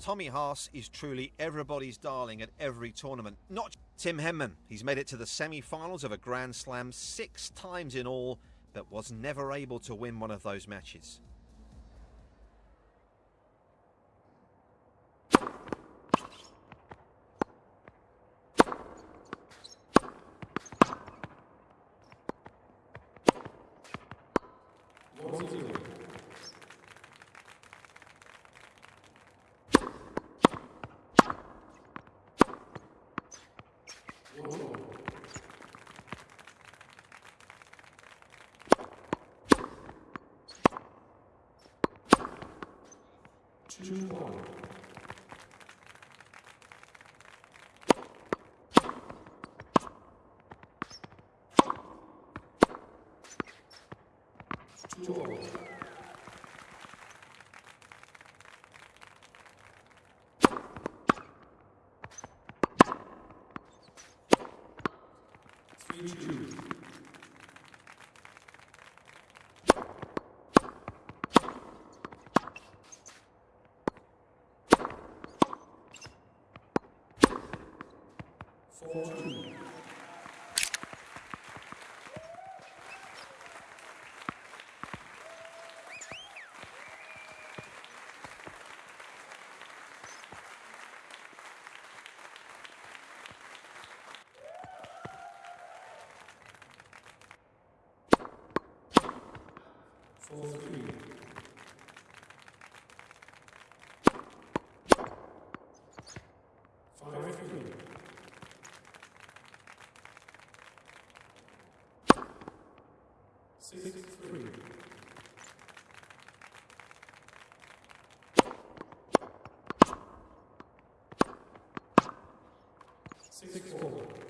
Tommy Haas is truly everybody's darling at every tournament. Not Tim Henman. He's made it to the semi finals of a Grand Slam six times in all, but was never able to win one of those matches. One. Two all. Three two. Four two. Four three. Five three. Six three. Six four.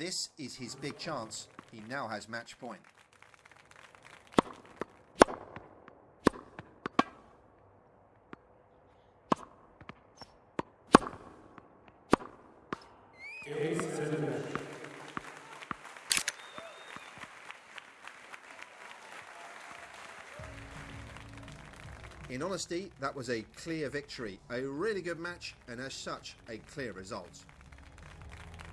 This is his big chance. He now has match point. In honesty, that was a clear victory, a really good match, and as such, a clear result.